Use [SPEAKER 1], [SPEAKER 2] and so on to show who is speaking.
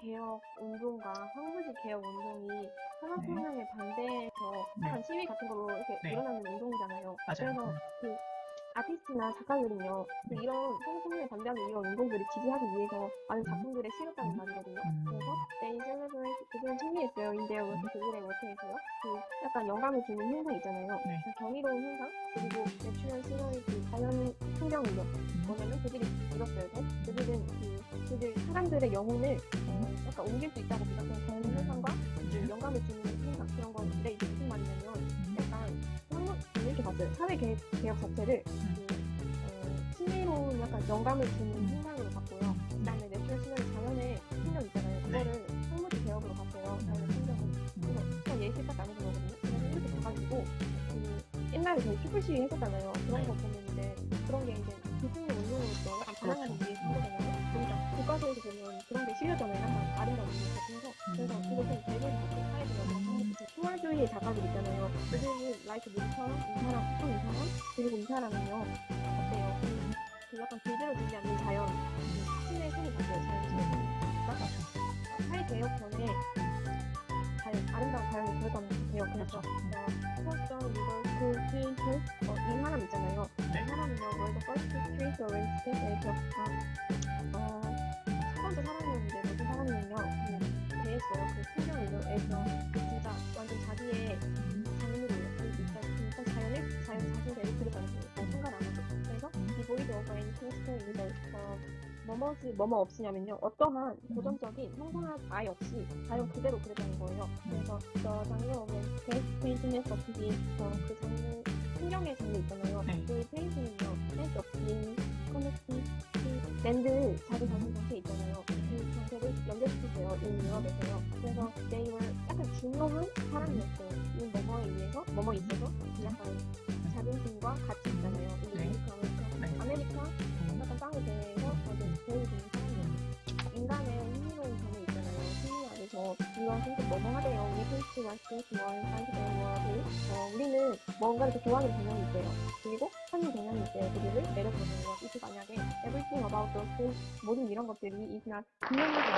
[SPEAKER 1] 개혁 운동과 황무지 개혁 운동이 산업혁명에 반대해서
[SPEAKER 2] 네.
[SPEAKER 1] 시위 같은 걸로 이렇게
[SPEAKER 2] 네.
[SPEAKER 1] 일어나는 운동이잖아요.
[SPEAKER 2] 맞아요.
[SPEAKER 1] 그래서 그 아티스트나 작가들은요, 그
[SPEAKER 2] 네.
[SPEAKER 1] 이런 산업혁명에 반대하는 이런 운동들을 지지하기 위해서 많은 작품들을 실었다는 말이거든요.
[SPEAKER 2] 음.
[SPEAKER 1] 그래서 they celebrate 그들은 승리했어요. their work 그들의 work에서요. 그 약간 영감을 주는 현상 있잖아요.
[SPEAKER 2] 네.
[SPEAKER 1] 그 정의로운 현상 그리고 natural scenery 그 자연 풍경이요. 사람들의 영혼을 어, 약간 옮길 수 있다고 믿었던 자연 현상과 그 영감을 주는 현상 그런 건데 이게 무슨 말이냐면 약간 이렇게 봤어요. 사회 개혁, 개혁 자체를 그, 어, 신비로운 약간 영감을 주는 현상으로 봤고요. 그다음에 natural scenery 자연의 풍경 있잖아요. 그거를 황무지 개혁으로 봤어요. 자연의 풍경을. 그래서 그냥 예시 딱 나눠준 거거든요. 그래서 이렇게 봐가지고 그 옛날에 저희 촛불 시위 했었잖아요. 그런 거 보면 이제 그런 게 이제 기승의 운동으로서 약간 반항하기 위 교과서에서 보면 그런 게 실렸잖아요. 약간 아름다운 의미 같은 거. 그래서 그것은 대부분 사회적으로 투월주의 작가들 있잖아요. 그들은 라이트 누구처럼 이 사람, 또이 사람, 그리고 이 사람은요. 어때요? 그, 그 약간 길들여지지 않는 자연, 그 신의 손이 바뀌어요. 자연 신의 손이. 그러니까 사회 개혁 전에 자연, 아름다운 자연이 들어가는 개혁. 그래서 포스터 리버 그 트윈트 어, 이 사람 있잖아요.
[SPEAKER 2] 네.
[SPEAKER 1] 이 사람은요, 월드 퍼스트 트레이스 오렌지 스테이트에서 어, 킹스톤에서 어, 뭐뭐지 뭐뭐 없이냐면요 어떠한 고정적인 형상학 아예 없이 자연 그대로 그렸다는 거예요. 그래서 저 장르 오면 페인팅에서 없이 어, 그 장르 풍경의 장르 있잖아요.
[SPEAKER 2] 네.
[SPEAKER 1] 그 페인팅은요 센스 없이 커넥팅 랜드 자기 자신 자체 있잖아요. 그 정체를 연결시키세요. 이 유럽에서요. 그래서 they were 약간 중요한 사람이었어요. 이 뭐뭐에 의해서 뭐뭐 있어서 약간 자존심과 가치 있잖아요. 아메리카 약간 땅에 대해서 아주 보여주는 사람이에요. 인간의 흥미로운 점이 있잖아요. 심리 안에서 이런 생각 뭐뭐 하대요. 우리 페이스가 스테이트 원, 사이드 원을 어, 우리는 뭔가를 더 좋아하는 경향이 있대요. 그리고 하는 경향이 있대요. 그들을 내려보내요. 이게 만약에 everything about those 모든 이런 것들이 is not 분명하게